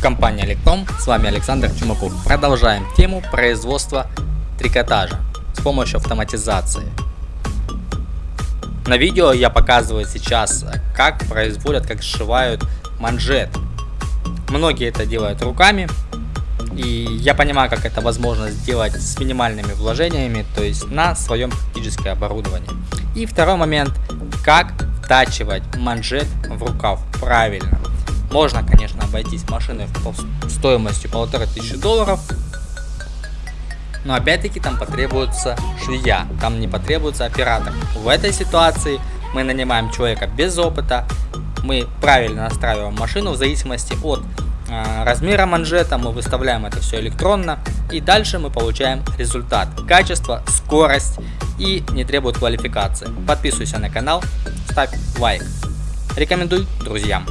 компания Electrom, с вами Александр Чумаков. Продолжаем тему производства трикотажа с помощью автоматизации. На видео я показываю сейчас, как производят, как сшивают манжет. Многие это делают руками, и я понимаю, как это возможно сделать с минимальными вложениями, то есть на своем практическое оборудование. И второй момент, как втачивать манжет в рукав правильно. Можно, конечно, обойтись машиной стоимостью полутора тысячи долларов, но опять-таки там потребуется швея, там не потребуется оператор. В этой ситуации мы нанимаем человека без опыта, мы правильно настраиваем машину в зависимости от э, размера манжета, мы выставляем это все электронно и дальше мы получаем результат. Качество, скорость и не требует квалификации. Подписывайся на канал, ставь лайк. Рекомендуй друзьям.